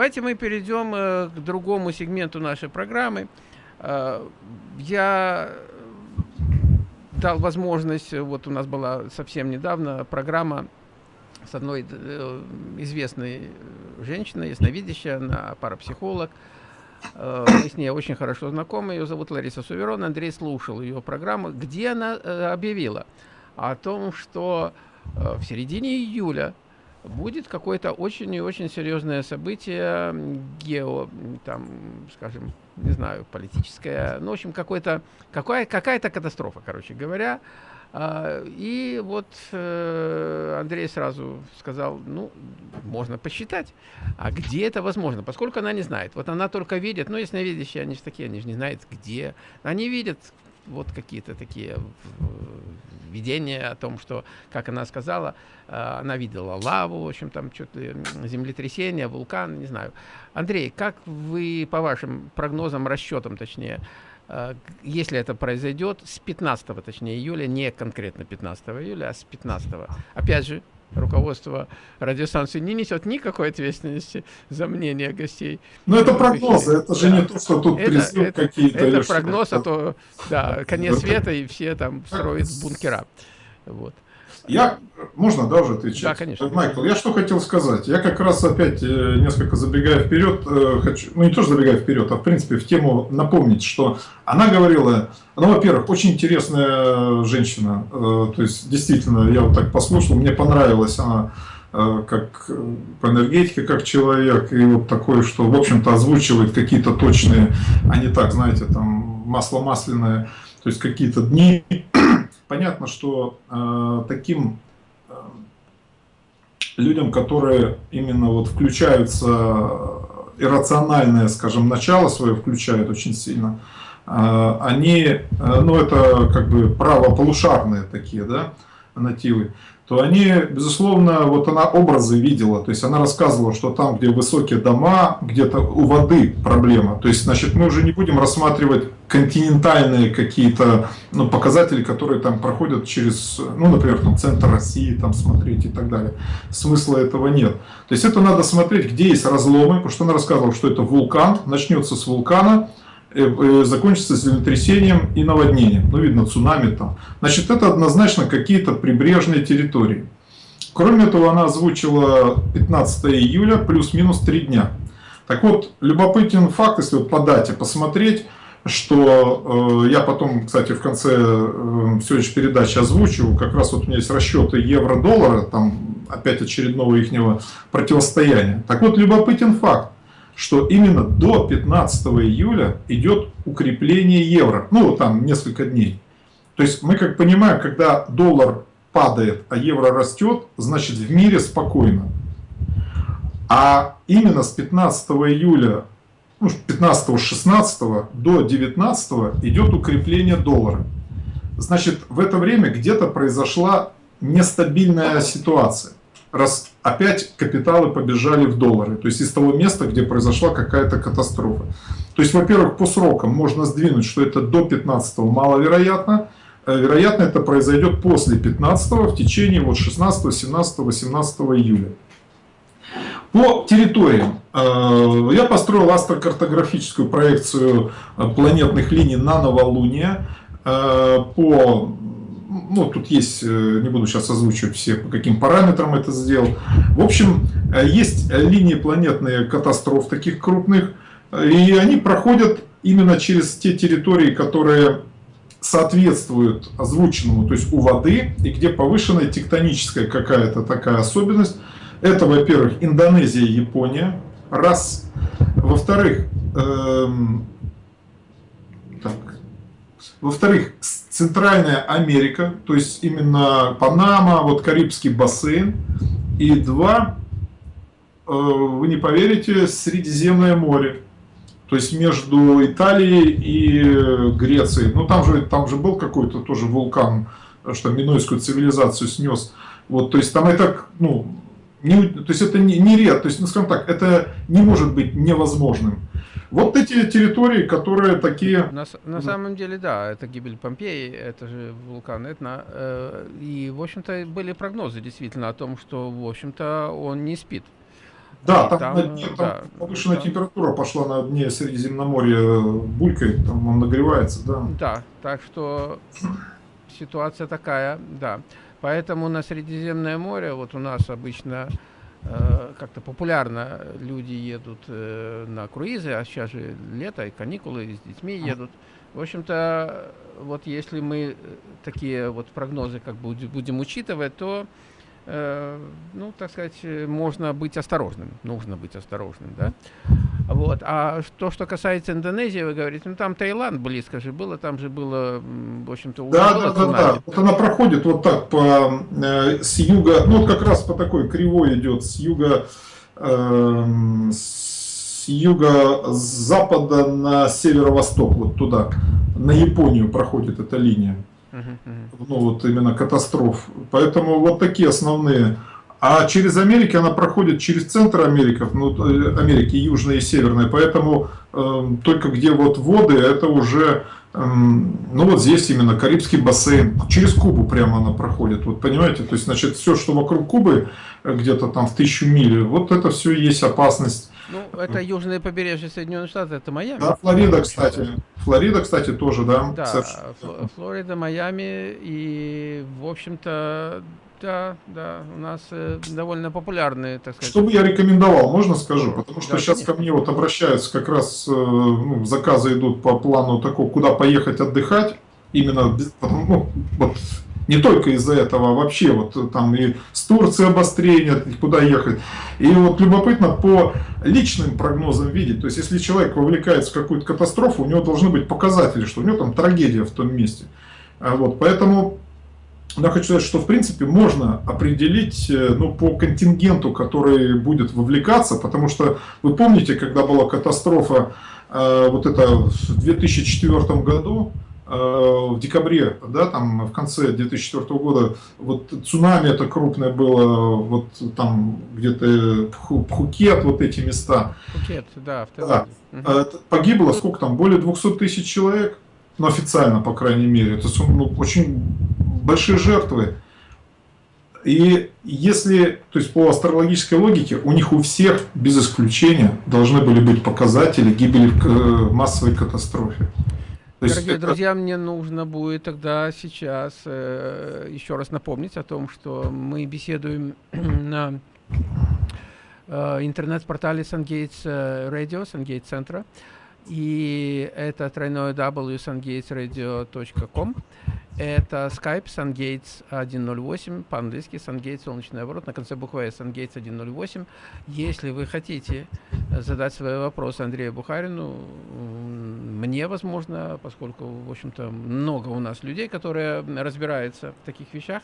Давайте мы перейдем э, к другому сегменту нашей программы. Э, я дал возможность, вот у нас была совсем недавно программа с одной э, известной женщиной, ясновидящая, она парапсихолог. Э, мы с ней очень хорошо знакомы, ее зовут Лариса Суверон. Андрей слушал ее программу, где она э, объявила о том, что в середине июля будет какое-то очень и очень серьезное событие, гео, там, скажем, не знаю, политическое, ну, в общем, какой-то, какая, какая-то катастрофа, короче говоря. А, и вот э, Андрей сразу сказал, ну, можно посчитать, а где это возможно, поскольку она не знает. Вот она только видит, ну, ясновидящие, они же такие, они же не знают, где. Они видят вот какие-то такие видения о том, что, как она сказала, э, она видела лаву, в общем, там что-то землетрясение, вулкан, не знаю. Андрей, как вы, по вашим прогнозам, расчетам, точнее, э, если это произойдет с 15, точнее, июля, не конкретно 15 июля, а с 15. Опять же, руководство радиостанции не несет никакой ответственности за мнение гостей. Ну, это прогнозы, это же да. не то, что тут призыв какие-то. Это прогноз, а то, да, конец света, и все там строят бункера. Вот. Я, можно, да, уже отвечать? Да, конечно. Майкл, я что хотел сказать. Я как раз опять э, несколько забегая вперед, э, хочу, ну не тоже забегая вперед, а в принципе в тему напомнить, что она говорила, ну, во-первых, очень интересная женщина, э, то есть действительно, я вот так послушал, мне понравилась она как по энергетике, как человек, и вот такое, что, в общем-то, озвучивает какие-то точные, а не так, знаете, там, масло масляное, то есть какие-то дни, понятно, что э, таким э, людям, которые именно вот включаются, э, иррациональное, скажем, начало свое включают очень сильно, э, они, э, ну это как бы правополушарные такие, да, нативы, то они, безусловно, вот она образы видела, то есть она рассказывала, что там, где высокие дома, где-то у воды проблема. То есть, значит, мы уже не будем рассматривать континентальные какие-то ну, показатели, которые там проходят через, ну, например, там, центр России, там смотреть и так далее. Смысла этого нет. То есть это надо смотреть, где есть разломы, потому что она рассказывала, что это вулкан, начнется с вулкана, закончится землетрясением и наводнением. Ну, видно, цунами там. Значит, это однозначно какие-то прибрежные территории. Кроме этого, она озвучила 15 июля плюс-минус 3 дня. Так вот, любопытен факт, если вот по дате посмотреть, что э, я потом, кстати, в конце э, следующей передачи озвучу, как раз вот у меня есть расчеты евро-доллара, там опять очередного ихнего противостояния. Так вот, любопытен факт что именно до 15 июля идет укрепление евро. Ну, там несколько дней. То есть мы как понимаем, когда доллар падает, а евро растет, значит в мире спокойно. А именно с 15 июля, ну, 15-16 до 19 идет укрепление доллара. Значит, в это время где-то произошла нестабильная ситуация раз опять капиталы побежали в доллары. То есть из того места, где произошла какая-то катастрофа. То есть, во-первых, по срокам можно сдвинуть, что это до 15 маловероятно. Э, вероятно, это произойдет после 15 в течение вот 16, 17, 18 июля. По территориям. Э, я построил астрокартографическую проекцию э, планетных линий на новолуние по ну, тут есть, э, не буду сейчас озвучивать все, по каким параметрам это сделал. В общем, э, есть линии планетные катастроф таких крупных, и они проходят именно через те территории, которые соответствуют озвученному, то есть у воды, и где повышенная тектоническая какая-то такая особенность. Это, во-первых, Индонезия, Япония, раз. Во-вторых, эм, во-вторых, Центральная Америка, то есть именно Панама, вот Карибский бассейн. И два, э, вы не поверите, Средиземное море. То есть между Италией и Грецией. Ну там же, там же был какой-то тоже вулкан, что минойскую цивилизацию снес. Вот, то есть там это, ну, не, то есть это не, не ред, то есть, ну, скажем так, это не может быть невозможным. Вот эти территории, которые такие... На, на самом деле, да, это гибель Помпеи, это же вулкан Этна. Э, и, в общем-то, были прогнозы действительно о том, что, в общем-то, он не спит. Да, там, там, на дне, там да, повышенная да. температура пошла на дне Средиземноморья, булькает, там он нагревается, да. Да, так что ситуация такая, да. Поэтому на Средиземное море, вот у нас обычно э, как-то популярно люди едут э, на круизы, а сейчас же лето и каникулы, с детьми едут. В общем-то, вот если мы такие вот прогнозы как бы будем учитывать, то Э, ну, так сказать, э, можно быть осторожным, нужно быть осторожным, да. Вот. А то, что касается Индонезии, вы говорите, ну там Таиланд близко же было, там же было, в общем-то, Да, да, да, да. Вот она проходит вот так по, э, с юга, ну вот как раз по такой кривой идет с юга, э, с юга-запада на северо-восток, вот туда, на Японию проходит эта линия ну вот именно катастроф. Поэтому вот такие основные. А через Америки она проходит через центр Америки, ну, э, Америки южная и северная, поэтому э, только где вот воды, это уже, э, ну вот здесь именно Карибский бассейн, через Кубу прямо она проходит, вот понимаете, то есть значит все, что вокруг Кубы, э, где-то там в тысячу миль, вот это все есть опасность ну, это южное побережье Соединенных Штатов, это Майами. Да, Флорида, кстати. Флорида, кстати, тоже, да. Да, Флорида, Майами и, в общем-то, да, да, у нас э, довольно популярные, так сказать. Что бы я рекомендовал, можно скажу? Потому что да, сейчас конечно. ко мне вот обращаются, как раз э, ну, заказы идут по плану такого, куда поехать отдыхать. Именно, ну, вот, не только из-за этого, а вообще вот там и с Турции обострение, куда ехать. И вот любопытно по личным прогнозам видеть, то есть если человек вовлекается в какую-то катастрофу, у него должны быть показатели, что у него там трагедия в том месте. А вот, поэтому я хочу сказать, что в принципе можно определить э, ну, по контингенту, который будет вовлекаться, потому что вы помните, когда была катастрофа э, вот это в 2004 году, в декабре, да, там в конце 2004 года, вот цунами это крупное было, вот там где-то Пхукет, вот эти места. Пхукет, да. да. Угу. Погибло сколько там, более 200 тысяч человек, ну официально, по крайней мере, это ну, очень большие жертвы. И если, то есть по астрологической логике, у них у всех, без исключения, должны были быть показатели гибели в э, массовой катастрофе. Дорогие это... друзья, мне нужно будет тогда сейчас э, еще раз напомнить о том, что мы беседуем на э, интернет-портале SunGates э, Radio, SunGates центра. И это тройное w sungatesradio.com. Это Skype SunGates 108, по-английски SunGates солнечный оборот, на конце буквы S SunGates 108. Если вы хотите задать свои вопросы Андрею Бухарину, мне, возможно, поскольку, в общем-то, много у нас людей, которые разбираются в таких вещах,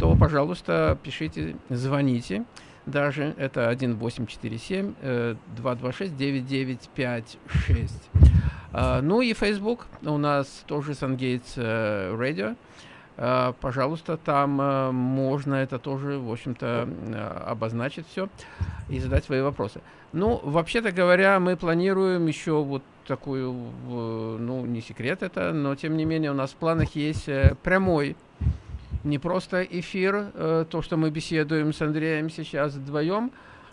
то, пожалуйста, пишите, звоните. Даже это 1847 226 9956. Uh, ну и Facebook у нас тоже uh, Radio. Uh, пожалуйста, там uh, можно это тоже, в общем-то, uh, обозначить все и задать свои вопросы. Ну, вообще-то говоря, мы планируем еще вот такую, ну, не секрет это, но тем не менее у нас в планах есть прямой, не просто эфир, uh, то, что мы беседуем с Андреем сейчас вдвоем,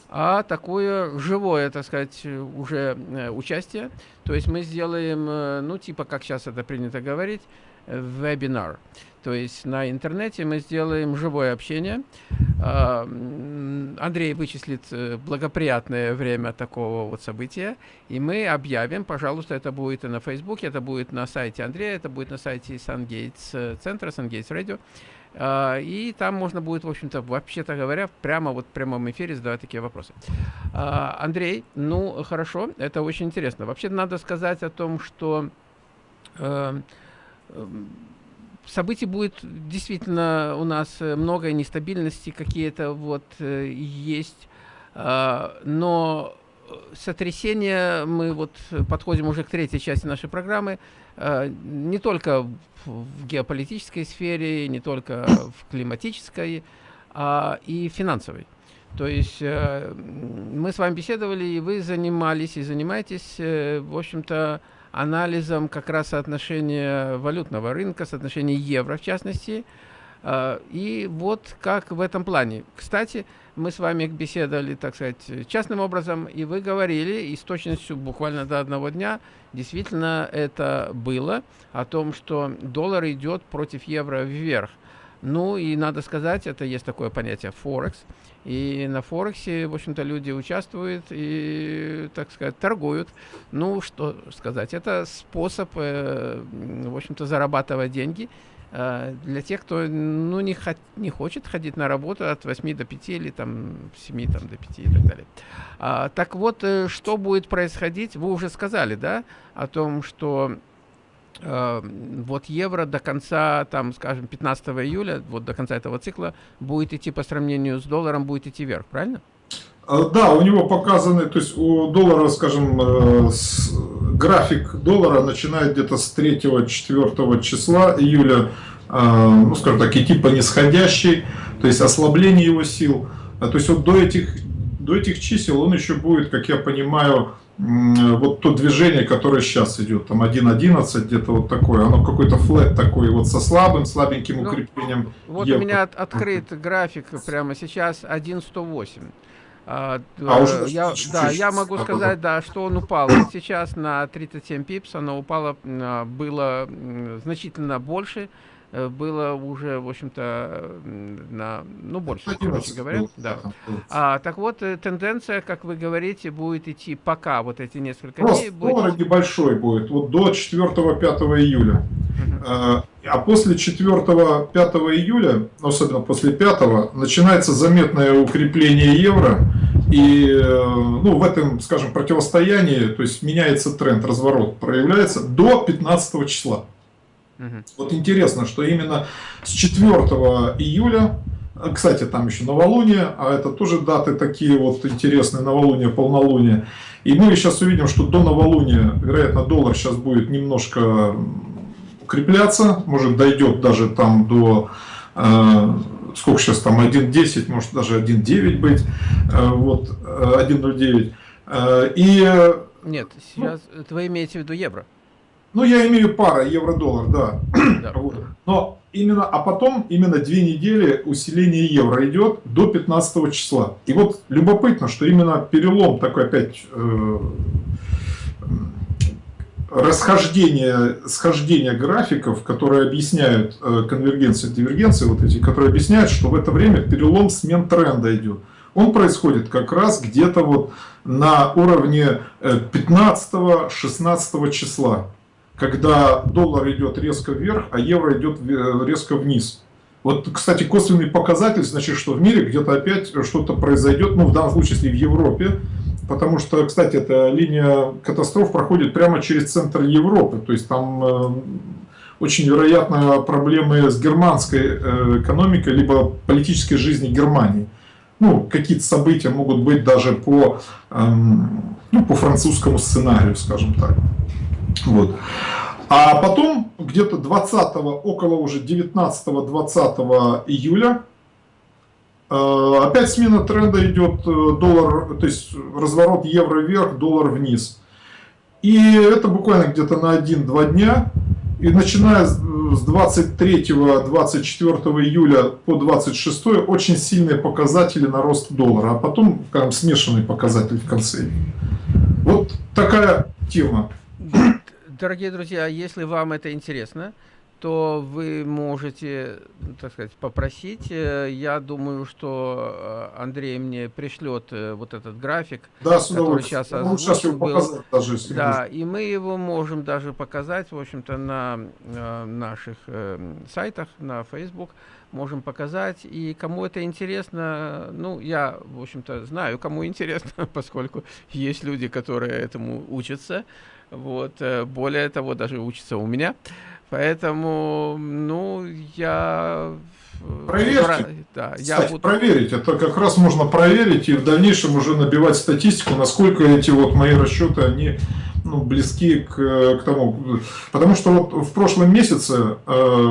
а такое живое, так сказать, уже э, участие. То есть мы сделаем, э, ну, типа, как сейчас это принято говорить, вебинар. То есть на интернете мы сделаем живое общение. А, Андрей вычислит э, благоприятное время такого вот события, и мы объявим, пожалуйста, это будет и на Фейсбуке, это будет на сайте Андрея, это будет на сайте Сангейтс центра, Сангейтс Радио. Uh, и там можно будет, в общем-то, вообще-то говоря, прямо вот в прямом эфире задавать такие вопросы. Uh, Андрей, ну, хорошо, это очень интересно. Вообще надо сказать о том, что uh, событий будет действительно у нас много нестабильности, какие-то вот есть, но сотрясения, мы вот подходим уже к третьей части нашей программы, не только в геополитической сфере, не только в климатической, а и финансовой. То есть э, мы с вами беседовали, и вы занимались и занимаетесь, э, в общем-то, анализом как раз соотношения валютного рынка, соотношения евро в частности. Э, и вот как в этом плане. Кстати, мы с вами беседовали, так сказать, частным образом, и вы говорили, и с точностью буквально до одного дня, действительно это было, о том, что доллар идет против евро вверх. Ну и надо сказать, это есть такое понятие Форекс. И на Форексе, в общем-то, люди участвуют и, так сказать, торгуют. Ну, что сказать, это способ, э, в общем-то, зарабатывать деньги для тех, кто ну, не, хот не хочет ходить на работу от 8 до 5 или там 7 там, до 5 и так далее. А, так вот, э, что будет происходить, вы уже сказали, да, о том, что Э, вот евро до конца, там, скажем, 15 июля, вот до конца этого цикла, будет идти по сравнению с долларом, будет идти вверх, правильно? Э, да, у него показаны, то есть у доллара, скажем, э, график доллара начинает где-то с 3-4 числа июля, ну, скажем так, идти по нисходящей, то есть ослабление его сил. То есть вот до этих, до этих чисел он еще будет, как я понимаю, вот то движение, которое сейчас идет, там 1.11, где-то вот такое, оно какой-то флет такой, вот со слабым, слабеньким ну, укреплением. Вот евро. у меня от, открыт график прямо сейчас 1.108. А, а уже я, да, я могу сказать, да, что он упал сейчас на 37 пипс, оно упало, а, было значительно больше, Э, было уже, в общем-то, на, ну, больше, короче говоря. Да. А, так вот, э, тенденция, как вы говорите, будет идти пока вот эти несколько Рост дней. Будет... доллара небольшой будет, вот до 4-5 июля. Uh А после 4-5 июля, особенно после 5 начинается заметное укрепление евро. И э, ну, в этом, скажем, противостоянии, то есть меняется тренд, разворот проявляется до 15 числа. Угу. Вот интересно, что именно с 4 июля, э, кстати, там еще новолуние, а это тоже даты такие вот интересные, новолуние, полнолуние. И мы сейчас увидим, что до новолуния, вероятно, доллар сейчас будет немножко укрепляться, может дойдет даже там до, э, сколько сейчас там, 1.10, может даже 1.9 быть, э, вот, 1.09. Э, и... Э, Нет, сейчас ну, вы имеете в виду евро? Ну, я имею пара евро-доллар, да. да. Но именно, а потом именно две недели усиление евро идет до 15 числа. И вот любопытно, что именно перелом такой опять э, расхождение, схождение графиков, которые объясняют э, конвергенцию, дивергенцию, вот эти, которые объясняют, что в это время перелом смен тренда идет. Он происходит как раз где-то вот на уровне 15-16 э, числа когда доллар идет резко вверх, а евро идет резко вниз. Вот, кстати, косвенный показатель, значит, что в мире где-то опять что-то произойдет, ну, в данном случае, если в Европе, потому что, кстати, эта линия катастроф проходит прямо через центр Европы, то есть там э, очень вероятно проблемы с германской э, экономикой, либо политической жизнью Германии. Ну, какие-то события могут быть даже по, эм, ну, по французскому сценарию, скажем так. Вот. А потом где-то 20 около уже 19-20 июля опять смена тренда идет э, доллар, то есть разворот евро вверх, доллар вниз. И это буквально где-то на 1-2 дня. И начиная с 23-24 июля по 26 очень сильные показатели на рост доллара, а потом там, смешанный показатель в конце. Вот такая тема. Дорогие друзья, если вам это интересно, то вы можете, так сказать, попросить. Э, я думаю, что э, Андрей мне пришлет э, вот этот график, да, который сейчас ну, сейчас его был. Даже, если да, и мы его можем даже показать, в общем-то, на наших сайтах, на Facebook можем показать. И кому это интересно, ну, я, в общем-то, знаю, кому интересно, поскольку есть люди, которые этому учатся. Вот, более того, даже учится у меня. Поэтому, ну, я... Э, Проверьте. Да, Кстати, я буду... проверить. Это как раз можно проверить и в дальнейшем уже набивать статистику, насколько эти вот мои расчеты, они ну, близки к, к тому. Потому что вот в прошлом месяце э,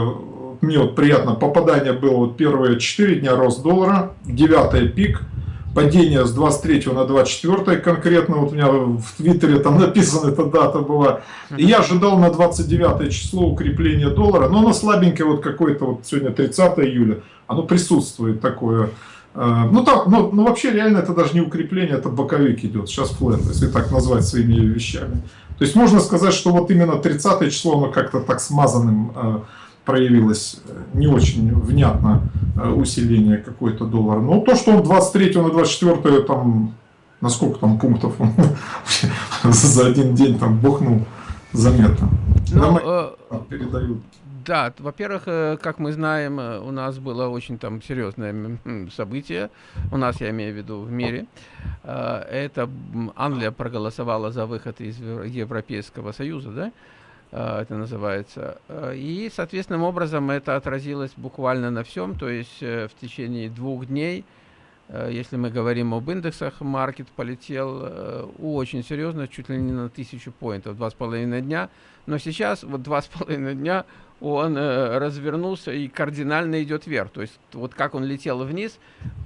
мне вот приятно попадание было вот первые 4 дня рост доллара, 9 пик – падение с 23 на 24 конкретно, вот у меня в Твиттере там написана эта дата была, и я ожидал на 29 число укрепления доллара, но оно слабенькое, вот какое-то, вот сегодня 30 июля, оно присутствует такое, Э, ну, там, ну, ну, вообще, реально, это даже не укрепление, это боковик идет. Сейчас флэт, если так назвать своими вещами. То есть, можно сказать, что вот именно 30 число, оно как-то так смазанным э, проявилось, не очень внятно э, усиление какой-то доллар. Но то, что он 23 на 24 там, на сколько там пунктов он за один день там бухнул, заметно. Ну, э, передают. Да, во-первых, э, как мы знаем, э, у нас было очень там серьезное событие, у нас, я имею в виду, в мире. Э, это Англия проголосовала за выход из Европейского Союза, да? Это называется. И, соответственным образом, это отразилось буквально на всем, то есть в течение двух дней если мы говорим об индексах, маркет полетел очень серьезно, чуть ли не на тысячу поинтов, два с половиной дня. Но сейчас, вот два с половиной дня, он э, развернулся и кардинально идет вверх. То есть вот как он летел вниз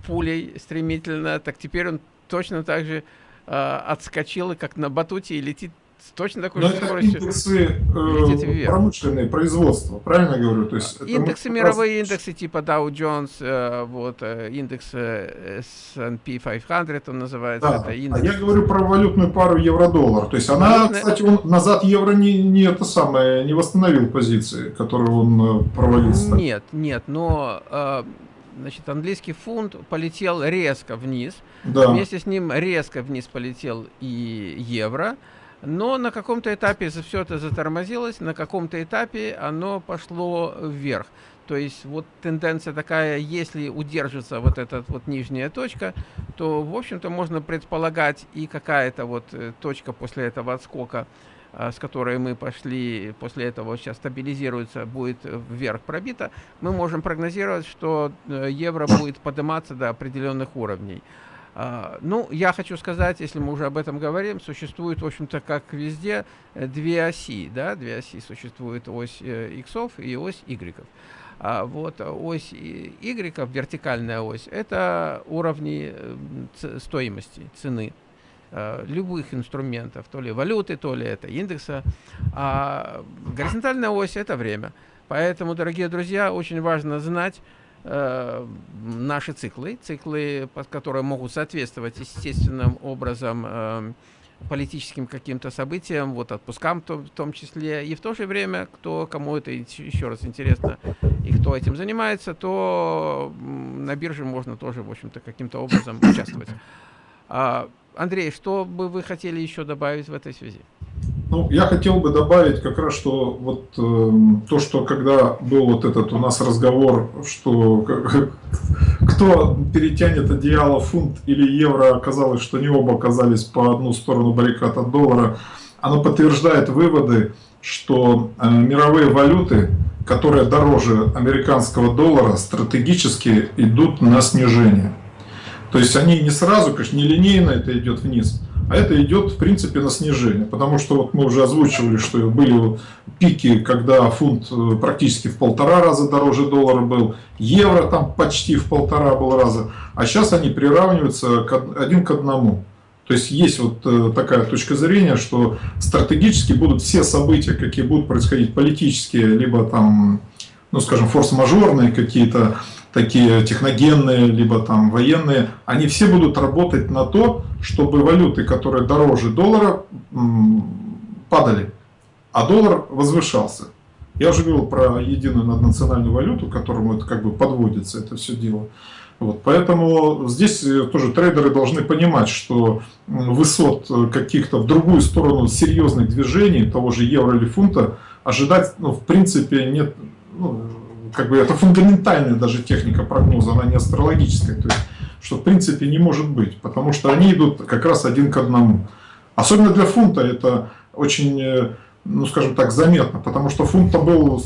пулей стремительно, так теперь он точно так же э, отскочил, как на батуте, и летит с точно такой же скоростью. индексы э, промышленные, производства, правильно говорю? То есть индексы, мировые раз... индексы типа Dow Jones, э, вот, индекс S&P 500 он называется. Да, это индекс. а я говорю про валютную пару евро-доллар. То есть она, Валютная... кстати, он назад евро не, не это самое, не восстановил позиции, которые он э, провалился. Нет, нет, но... Значит, английский фунт полетел резко вниз. Да. Вместе с ним резко вниз полетел и евро. Но на каком-то этапе все это затормозилось, на каком-то этапе оно пошло вверх. То есть вот тенденция такая, если удержится вот эта вот нижняя точка, то, в общем-то, можно предполагать и какая-то вот э, точка после этого отскока, а, с которой мы пошли, после этого сейчас стабилизируется, будет вверх пробита, мы можем прогнозировать, что э, евро будет подниматься до определенных уровней. А, ну, я хочу сказать, если мы уже об этом говорим, существует, в общем-то, как везде, э, две оси, да, две оси. Существует ось э, и ось y. А вот ось y, вертикальная ось, это уровни э, стоимости, цены любых инструментов, то ли валюты, то ли это индекса. А горизонтальная ось – это время. Поэтому, дорогие друзья, очень важно знать, э, наши циклы, циклы, которые могут соответствовать естественным образом э, политическим каким-то событиям, вот отпускам то, в том числе, и в то же время, кто кому это еще раз интересно и кто этим занимается, то на бирже можно тоже, в общем-то, каким-то образом участвовать. А, Андрей, что бы вы хотели еще добавить в этой связи? Ну, я хотел бы добавить как раз, что вот э, то, что когда был вот этот у нас разговор, что кто перетянет одеяло фунт или евро, оказалось, что не оба оказались по одну сторону баррикад от доллара, оно подтверждает выводы, что э, мировые валюты, которые дороже американского доллара, стратегически идут на снижение. То есть они не сразу, конечно, не линейно это идет вниз, а это идет, в принципе, на снижение. Потому что вот мы уже озвучивали, что были пики, когда фунт э, практически в полтора раза дороже доллара был, евро там почти в полтора был раза, а сейчас они приравниваются один к одному. То есть есть вот э, такая точка зрения, что стратегически будут все события, какие будут происходить политические, либо там, ну скажем, форс-мажорные какие-то, такие техногенные, либо там военные, они все будут работать на то, чтобы валюты, которые дороже доллара, падали, а доллар возвышался. Я уже говорил про единую наднациональную валюту, к которому это как бы подводится, это все дело. Вот, поэтому здесь тоже трейдеры должны понимать, что высот каких-то в другую сторону серьезных движений, того же евро или фунта, ожидать, ну, в принципе, нет, ну, как бы это фундаментальная даже техника прогноза, она не астрологическая, то есть, что в принципе не может быть, потому что они идут как раз один к одному. Особенно для фунта это очень, э, ну скажем так, заметно, потому что фунт был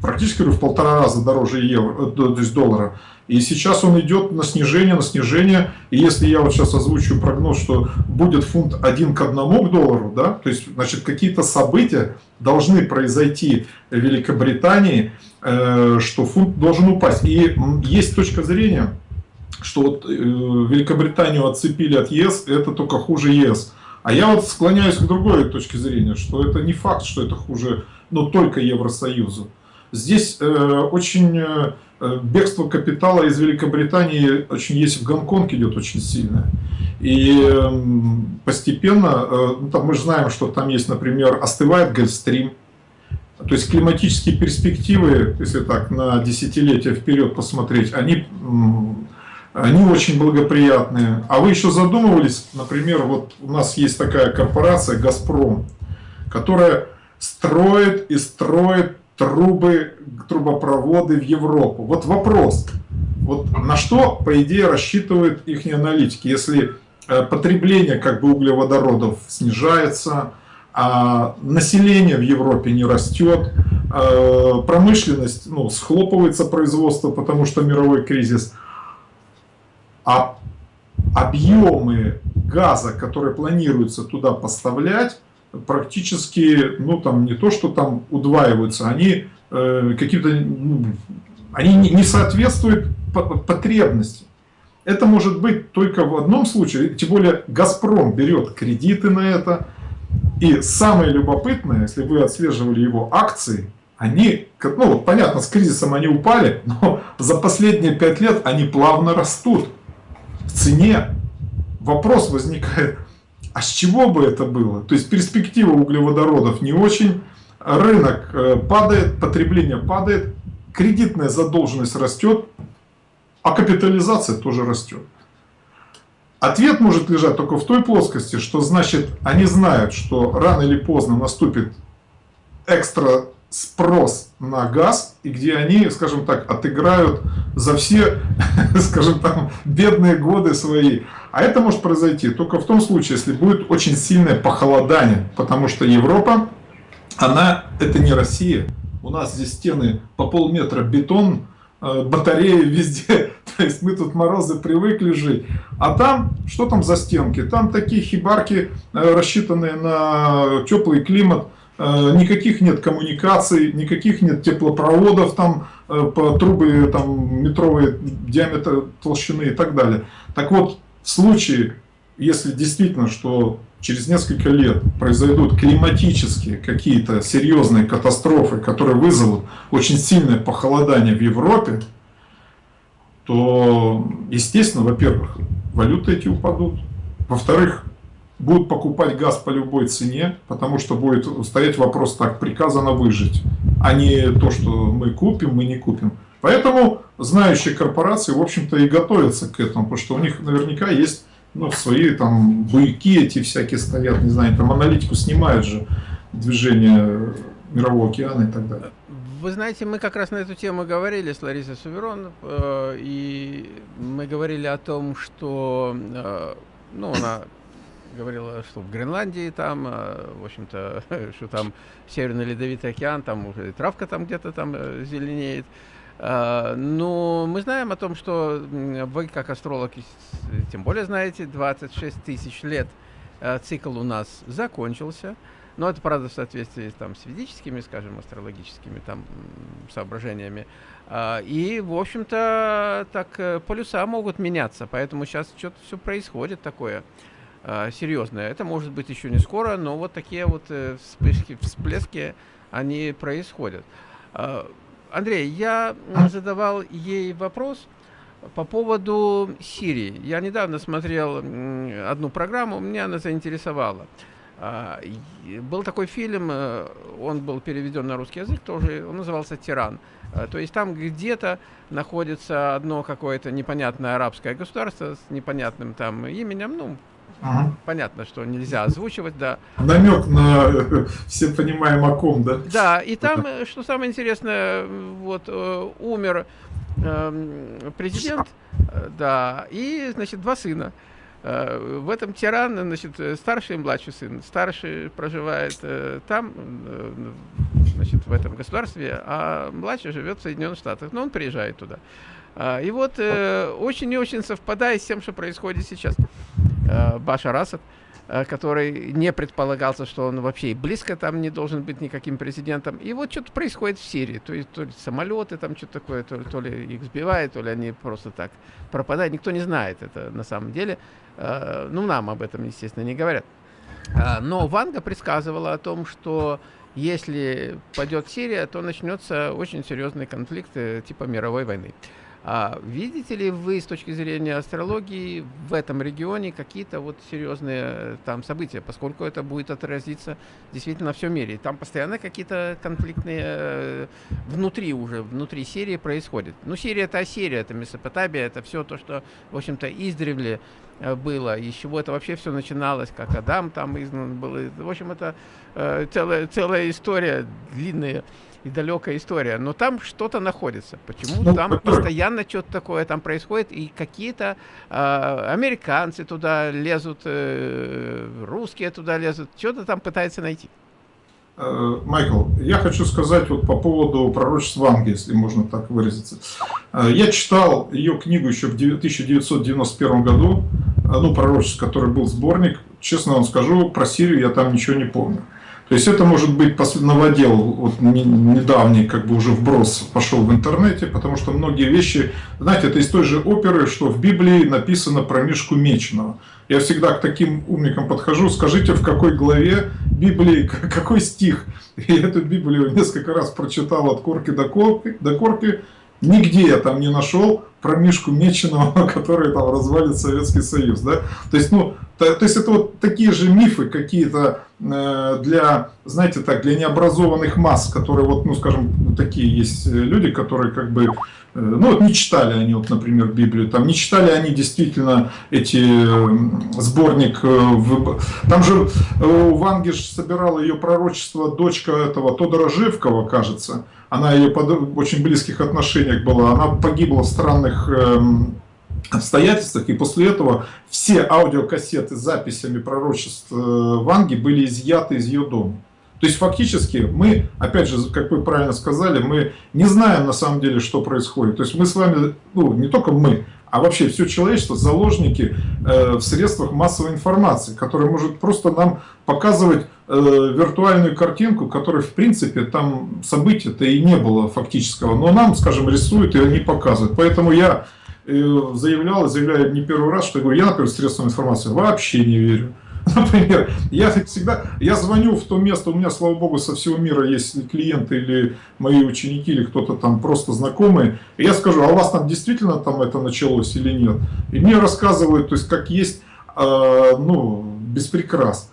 практически в полтора раза дороже евро, э, то есть доллара. И сейчас он идет на снижение, на снижение. И если я вот сейчас озвучу прогноз, что будет фунт один к одному к доллару, да, то есть, значит, какие-то события должны произойти в Великобритании, Э, что фунт должен упасть. И есть точка зрения, что вот э, Великобританию отцепили от ЕС, это только хуже ЕС. А я вот склоняюсь к другой точке зрения, что это не факт, что это хуже, но только Евросоюзу. Здесь э, очень э, бегство капитала из Великобритании очень есть в Гонконг идет очень сильно. И э, постепенно, э, ну, там мы же знаем, что там есть, например, остывает Гольфстрим, то есть климатические перспективы, если так на десятилетия вперед посмотреть, они, они очень благоприятные. А вы еще задумывались, например, вот у нас есть такая корпорация «Газпром», которая строит и строит трубы, трубопроводы в Европу. Вот вопрос, вот на что, по идее, рассчитывают их аналитики, если э, потребление как бы углеводородов снижается, а население в Европе не растет, а промышленность, ну, схлопывается производство, потому что мировой кризис, а объемы газа, которые планируется туда поставлять, практически, ну там не то, что там удваиваются, они э, какие-то, ну, они не, не соответствуют потребности. Это может быть только в одном случае, тем более «Газпром» берет кредиты на это, и самое любопытное, если вы отслеживали его акции, они, ну понятно, с кризисом они упали, но за последние пять лет они плавно растут в цене. Вопрос возникает, а с чего бы это было? То есть перспектива углеводородов не очень, рынок э, падает, потребление падает, кредитная задолженность растет, а капитализация тоже растет. Ответ может лежать только в той плоскости, что значит они знают, что рано или поздно наступит экстра спрос на газ, и где они, скажем так, отыграют за все, скажем так, бедные годы свои. А это может произойти только в том случае, если будет очень сильное похолодание, потому что Европа, она, это не Россия. У нас здесь стены по полметра бетон, Э, батареи везде. То есть мы тут морозы привыкли жить. А там, что там за стенки? Там такие хибарки, э, рассчитанные на теплый климат. Э, никаких нет коммуникаций, никаких нет теплопроводов, там по трубы там, метровые диаметр толщины и так далее. Так вот, в случае, если действительно, что через несколько лет произойдут климатические какие-то серьезные катастрофы, которые вызовут очень сильное похолодание в Европе, то, естественно, во-первых, валюты эти упадут. Во-вторых, будут покупать газ по любой цене, потому что будет стоять вопрос, так, приказано выжить, а не то, что мы купим, мы не купим. Поэтому знающие корпорации, в общем-то, и готовятся к этому, потому что у них наверняка есть ну, свои там буйки эти всякие стоят, не знаю, там аналитику снимают же движение Мирового океана и так далее. Вы знаете, мы как раз на эту тему говорили с Ларисой Суверон, э, и мы говорили о том, что, э, ну, она говорила, что в Гренландии там, э, в общем-то, что там Северный Ледовитый океан, там травка там где-то там э, зеленеет. А, но мы знаем о том, что вы, как астролог, тем более знаете, 26 тысяч лет а, цикл у нас закончился. Но это, правда, в соответствии там, с ведическими, скажем, астрологическими там, соображениями. А, и, в общем-то, так э, полюса могут меняться. Поэтому сейчас что-то все происходит такое серьезное. Это может быть еще не скоро, но вот такие вот э, вспышки, всплески, они происходят. Андрей, я задавал ей вопрос по поводу Сирии. Я недавно смотрел одну программу, меня она заинтересовала. А, был такой фильм, э, он был переведен на русский язык тоже, он назывался «Тиран». А, то есть там где-то находится одно какое-то непонятное арабское государство с непонятным там именем, ну, Ага. Понятно, что нельзя озвучивать, да. Намек на все понимаем о ком, да? Да, и там, э, что самое интересное, вот э, умер э, президент, э, да, и, значит, два сына. Э, в этом тиран, значит, старший и младший сын. Старший проживает э, там, э, значит, в этом государстве, а младший живет в Соединенных Штатах. Но он приезжает туда. Э, и вот э, очень и очень совпадает с тем, что происходит сейчас. Э, Башар Асад, э, который не предполагался, что он вообще и близко там не должен быть никаким президентом. И вот что-то происходит в Сирии. То есть то ли самолеты там что-то такое, то, то ли их сбивают, то ли они просто так пропадают. Никто не знает это на самом деле. Э, ну, нам об этом, естественно, не говорят. Но Ванга предсказывала о том, что если пойдет Сирия, то начнется очень серьезный конфликт э, типа мировой войны. А видите ли вы с точки зрения астрологии в этом регионе какие-то вот серьезные э, там события, поскольку это будет отразиться действительно во всем мире. Там постоянно какие-то конфликтные э, внутри уже, внутри Сирии происходят. Ну, Сирия это Ассирия, это Месопотамия, это все то, что, в общем-то, издревле э, было, и с чего это вообще все начиналось, как Адам там изгнан был. В общем, это целая, целая история длинная и далекая история, но там что-то находится. Почему ну, там постоянно что-то такое там происходит, и какие-то э, американцы туда лезут, э, русские туда лезут, что-то там пытаются найти. Э, Майкл, я хочу сказать вот по поводу пророчества Ванги, если можно так выразиться. Э, я читал ее книгу еще в 1991 году, э, ну, пророчество, который был сборник. Честно вам скажу, про Сирию я там ничего не помню. То есть это может быть новодел, вот недавний как бы уже вброс пошел в интернете, потому что многие вещи, знаете, это из той же оперы, что в Библии написано про Мишку Меченого. Я всегда к таким умникам подхожу, скажите, в какой главе Библии, какой стих. И эту Библию несколько раз прочитал от корки до корки, до корки Нигде я там не нашел про Мишку Меченого, который там развалит Советский Союз. Да? То, есть, ну, то, то есть это вот такие же мифы какие-то э, для, знаете так, для необразованных масс, которые вот, ну скажем, такие есть люди, которые как бы, ну вот не читали они, вот, например, Библию, там не читали они действительно эти э, сборник, э, там же э, Вангиш собирала ее пророчество дочка этого Тодора Живкова, кажется, она ее под очень близких отношениях была, она погибла в странных эм, обстоятельствах, и после этого все аудиокассеты с записями пророчеств э, Ванги были изъяты из ее дома. То есть фактически мы, опять же, как вы правильно сказали, мы не знаем на самом деле, что происходит. То есть мы с вами, ну не только мы, а вообще все человечество заложники э, в средствах массовой информации, которая может просто нам показывать э, виртуальную картинку, которой в принципе там события-то и не было фактического, но нам, скажем, рисуют и они показывают. Поэтому я э, заявлял и заявляю не первый раз, что я говорю, я, например, средствам информации вообще не верю. Например, я всегда, я звоню в то место, у меня, слава богу, со всего мира есть клиенты или мои ученики, или кто-то там просто знакомые, и я скажу, а у вас там действительно там это началось или нет? И мне рассказывают, то есть как есть, э, ну, без прикрас.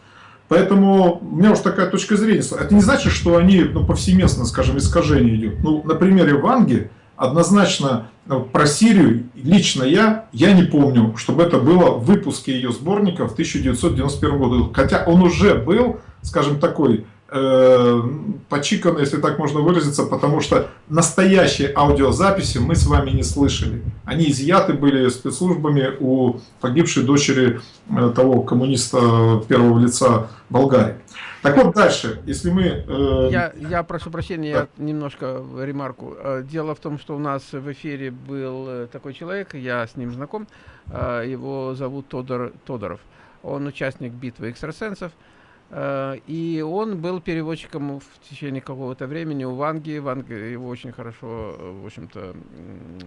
Поэтому у меня уж такая точка зрения. Это не значит, что они ну, повсеместно, скажем, искажение идет. Ну, на примере Ванги, однозначно ну, про Сирию лично я, я не помню, чтобы это было в выпуске ее сборника в 1991 году. Хотя он уже был, скажем, такой э, почиканный, если так можно выразиться, потому что настоящие аудиозаписи мы с вами не слышали. Они изъяты были спецслужбами у погибшей дочери э, того коммуниста первого лица Болгарии. Так вот дальше, если мы... Э... Я, я прошу прощения, да. я немножко ремарку. Э, дело в том, что у нас в эфире был э, такой человек, я с ним знаком, э, его зовут Тодор, Тодоров. Он участник битвы экстрасенсов, и он был переводчиком в течение какого-то времени у Ванги. Ванга его очень хорошо, в общем-то,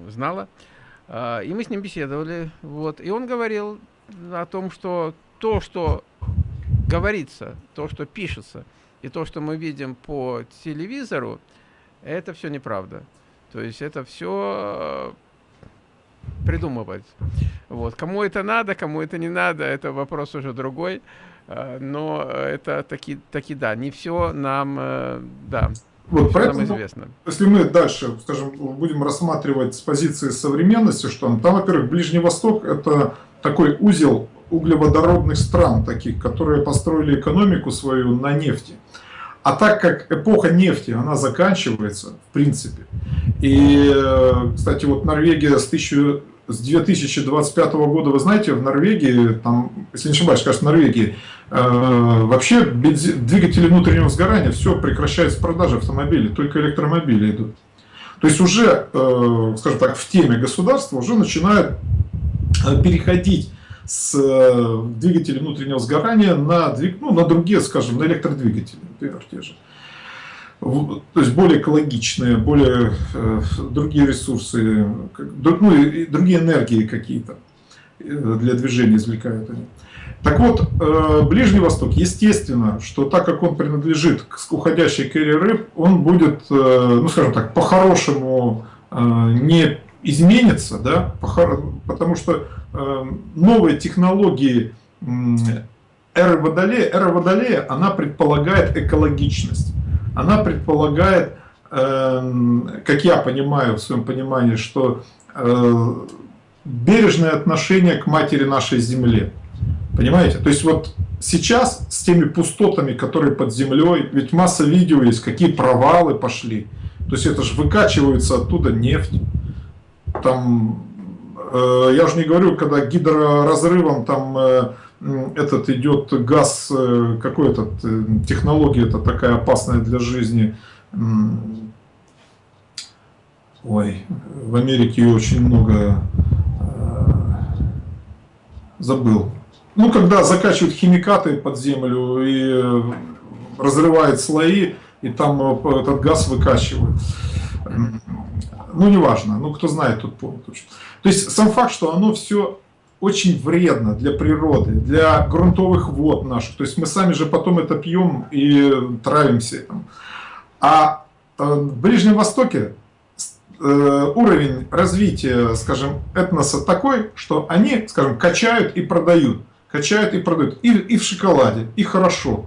знала. И мы с ним беседовали. Вот. И он говорил о том, что то, что говорится, то, что пишется, и то, что мы видим по телевизору, это все неправда. То есть это все придумывать. Вот. Кому это надо, кому это не надо, это вопрос уже другой. А, но это таки, таки да, не все нам, э, да, вот, поэтому, известно. Если мы дальше, скажем, будем рассматривать с позиции современности, что там, там во-первых, Ближний Восток – это такой узел углеводородных стран, таких, которые построили экономику свою на нефти. А так как эпоха нефти, она заканчивается, в принципе. И, э, кстати, вот Норвегия с, 1000, с 2025 года, вы знаете, в Норвегии, там, если не ошибаюсь, кажется, в Норвегии, э, вообще двигатели внутреннего сгорания, все, прекращается продажа автомобилей, только электромобили идут. То есть уже, э, скажем так, в теме государства уже начинают э, переходить с э, двигателей внутреннего сгорания на, ну, на другие, скажем, на электродвигатели, например, те же. То есть более экологичные, более э, другие ресурсы, ну и другие энергии какие-то э, для движения извлекают они. Так вот, э, Ближний Восток, естественно, что так как он принадлежит к уходящей кэри рыб, он будет, ну скажем так, по-хорошему не изменится, да, потому что новые технологии эры Водолея, эра Водолея, она предполагает экологичность, она предполагает, как я понимаю в своем понимании, что бережное отношение к матери нашей Земле. Понимаете? То есть вот сейчас с теми пустотами, которые под землей, ведь масса видео есть, какие провалы пошли. То есть это же выкачивается оттуда нефть. Там, э, я уже не говорю, когда гидроразрывом там э, этот идет газ, э, какой то э, технология это такая опасная для жизни. Ой, в Америке очень много э, забыл ну, когда закачивают химикаты под землю и разрывает слои, и там этот газ выкачивают. Ну, неважно, ну, кто знает, тот помнит. То есть, сам факт, что оно все очень вредно для природы, для грунтовых вод наших. То есть, мы сами же потом это пьем и травимся этим. А э, в Ближнем Востоке уровень развития, скажем, этноса такой, что они, скажем, качают и продают качают и продают. И, и в шоколаде, и хорошо.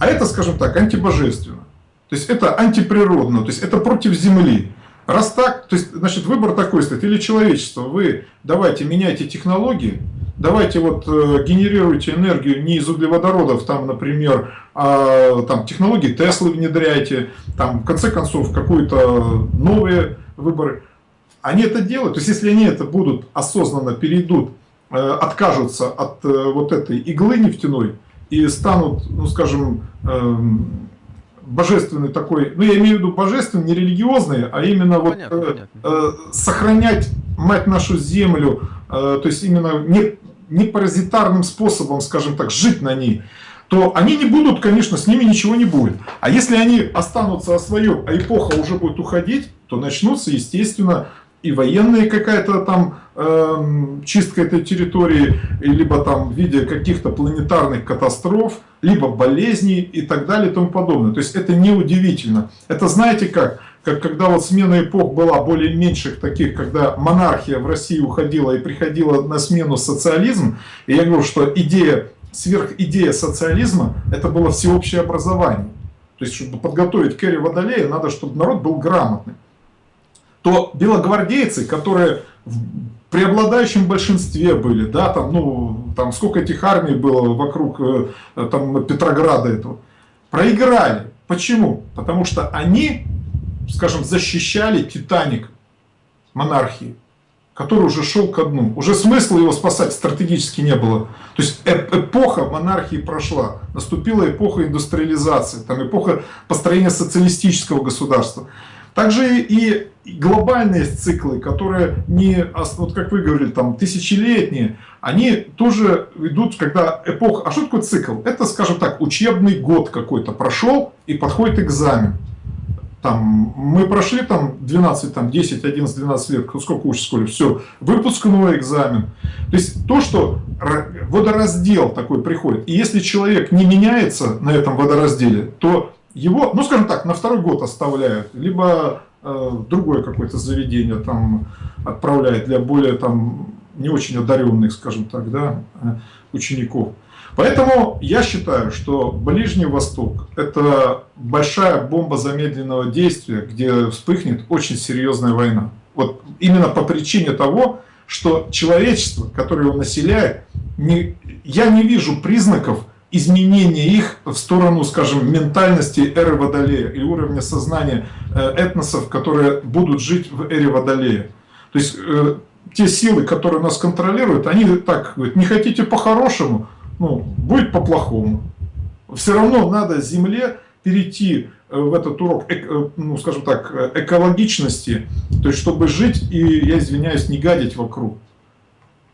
А это, скажем так, антибожественно. То есть это антиприродно, то есть это против Земли. Раз так, то есть, значит, выбор такой стоит. Или человечество, вы давайте меняйте технологии, давайте вот э, генерируйте энергию не из углеводородов, там, например, а там технологии Теслы внедряйте, там, в конце концов, какие-то новые выборы. Они это делают, то есть если они это будут осознанно перейдут Э, откажутся от э, вот этой иглы нефтяной и станут, ну скажем, эм, божественный такой, ну я имею в виду божественный, не религиозный, а именно вот понятно, э, понятно. сохранять мать нашу землю, то есть именно не, не паразитарным способом, скажем так, жить на ней, то они не будут, конечно, с ними ничего не будет. А если они останутся о своем, а эпоха уже будет уходить, то начнутся, естественно, и военная какая-то там э, чистка этой территории, либо там в виде каких-то планетарных катастроф, либо болезней и так далее и тому подобное. То есть это неудивительно. Это знаете как? Как когда вот смена эпох была более меньших таких, когда монархия в России уходила и приходила на смену социализм. И я говорю, что идея, сверхидея социализма, это было всеобщее образование. То есть, чтобы подготовить Кэрри Водолея, надо, чтобы народ был грамотный то белогвардейцы, которые в преобладающем большинстве были, да, там, ну, там сколько этих армий было вокруг э, там, Петрограда этого, проиграли. Почему? Потому что они, скажем, защищали Титаник монархии, который уже шел ко дну. Уже смысла его спасать стратегически не было. То есть эпоха монархии прошла. Наступила эпоха индустриализации, там эпоха построения социалистического государства. Также и глобальные циклы, которые не, вот как вы говорили, там тысячелетние, они тоже идут, когда эпоха... А что такое цикл? Это, скажем так, учебный год какой-то прошел и подходит экзамен. Там, мы прошли там 12, там 10, 11, 12 лет, сколько в школе, все, выпускной экзамен. То есть то, что водораздел такой приходит, и если человек не меняется на этом водоразделе, то его, ну скажем так, на второй год оставляют, либо э, другое какое-то заведение там отправляет для более там не очень одаренных, скажем так, да, э, учеников. Поэтому я считаю, что Ближний Восток – это большая бомба замедленного действия, где вспыхнет очень серьезная война. Вот именно по причине того, что человечество, которое его населяет, не, я не вижу признаков изменение их в сторону, скажем, ментальности эры Водолея и уровня сознания э, этносов, которые будут жить в эре Водолея. То есть э, те силы, которые нас контролируют, они так говорят, не хотите по-хорошему, ну, будет по-плохому. Все равно надо Земле перейти э, в этот урок, ну, скажем так, экологичности, то есть чтобы жить и, я извиняюсь, не гадить вокруг.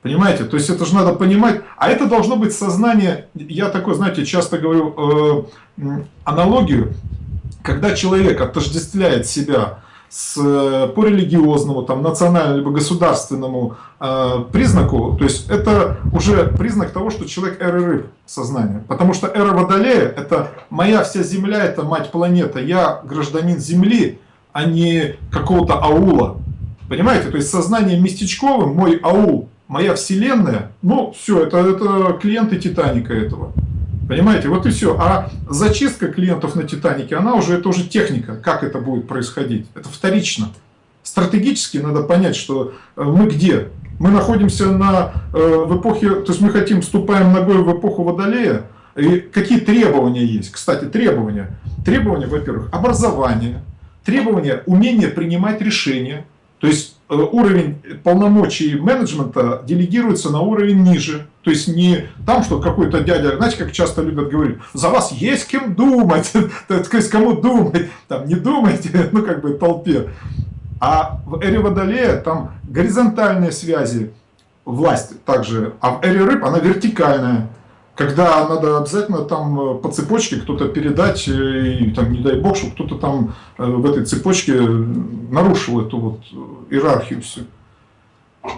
Понимаете? То есть это же надо понимать. А это должно быть сознание, я такой, знаете, часто говорю э, аналогию, когда человек отождествляет себя с, по религиозному, там, национальному, либо государственному э, признаку, то есть это уже признак того, что человек эры рыб сознания. Потому что эра Водолея – это моя вся Земля, это мать планета, я гражданин Земли, а не какого-то аула. Понимаете, то есть сознание местечковым, мой аул, моя вселенная, ну все, это, это клиенты Титаника этого. Понимаете, вот и все. А зачистка клиентов на Титанике, она уже, это уже техника, как это будет происходить. Это вторично. Стратегически надо понять, что э, мы где? Мы находимся на, э, в эпохе, то есть мы хотим, вступаем ногой в эпоху Водолея, и какие требования есть? Кстати, требования. Требования, во-первых, образование, требования умения принимать решения, то есть уровень полномочий менеджмента делегируется на уровень ниже. То есть не там, что какой-то дядя, знаете, как часто любят говорить, за вас есть кем думать, то есть кому думать, там не думайте, ну как бы толпе. А в эре Водолея там горизонтальные связи. Власти также, а в эре рыб она вертикальная когда надо обязательно там э, по цепочке кто-то передать, э, и там, не дай бог, чтобы кто-то там э, в этой цепочке нарушил эту вот иерархию всю.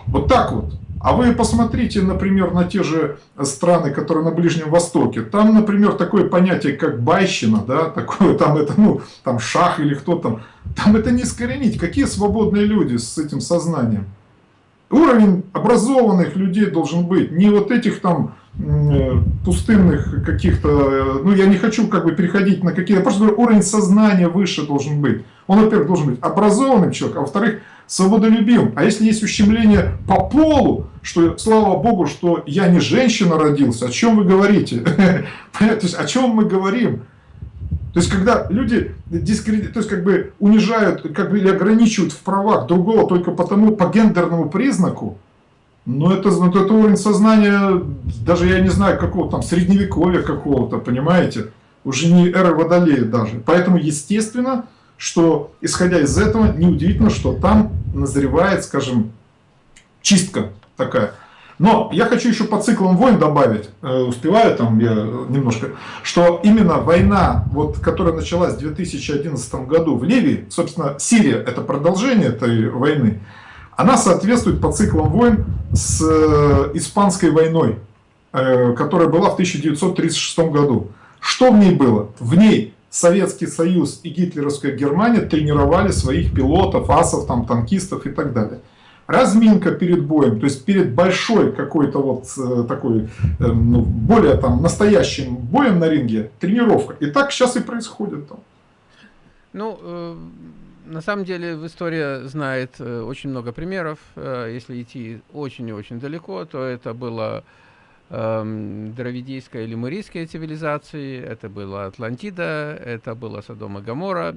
Вот так вот. А вы посмотрите, например, на те же страны, которые на Ближнем Востоке. Там, например, такое понятие, как байщина, да, такое, там это, ну, там шах или кто там. Там это не искоренить. Какие свободные люди с этим сознанием? Уровень образованных людей должен быть. Не вот этих там пустынных каких-то, э, ну я не хочу как бы переходить на какие-то, просто говорю, уровень сознания выше должен быть. Он, во-первых, должен быть образованным человеком, а во-вторых, свободолюбимым. А если есть ущемление по полу, что, слава Богу, что я не женщина родился, о чем вы говорите? То есть, о чем мы говорим? То есть, когда люди дискредит, то есть, как бы унижают, как бы или ограничивают в правах другого только потому, по гендерному признаку, ну, это, ну, это уровень сознания, даже я не знаю, какого там, средневековья какого-то, понимаете? Уже не эра Водолея даже. Поэтому, естественно, что, исходя из этого, неудивительно, что там назревает, скажем, чистка такая. Но я хочу еще по циклам войн добавить, э, успеваю там я немножко, что именно война, вот, которая началась в 2011 году в Ливии, собственно, Сирия это продолжение этой войны, она соответствует по циклам войн с э, Испанской войной, э, которая была в 1936 году. Что в ней было? В ней Советский Союз и гитлеровская Германия тренировали своих пилотов, асов, там, танкистов и так далее. Разминка перед боем, то есть перед большой какой-то вот э, такой, ну, более там настоящим боем на ринге, тренировка. И так сейчас и происходит там. Ну, на самом деле в истории знает э, очень много примеров. Э, если идти очень и очень далеко, то это было э, дравидийская или мурийская цивилизации, это была Атлантида, это было Содом и Гамора.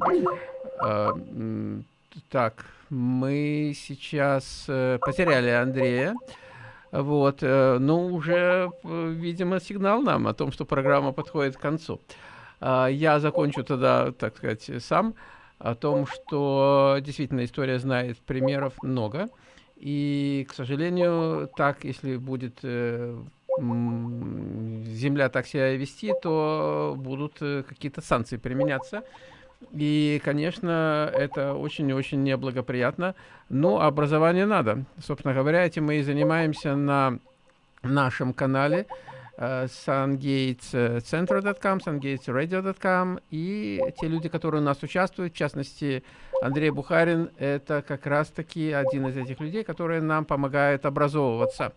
Э, так, мы сейчас потеряли Андрея. Вот, но уже, э, видимо, сигнал нам о том, что программа подходит к концу. Я закончу тогда, так сказать, сам о том, что действительно история знает примеров много. И, к сожалению, так, если будет э, Земля так себя вести, то будут э, какие-то санкции применяться. И, конечно, это очень и очень неблагоприятно. Но образование надо. Собственно говоря, этим мы и занимаемся на нашем канале sungatecenter.com, sungatesradio.com и те люди, которые у нас участвуют, в частности, Андрей Бухарин, это как раз-таки один из этих людей, которые нам помогают образовываться.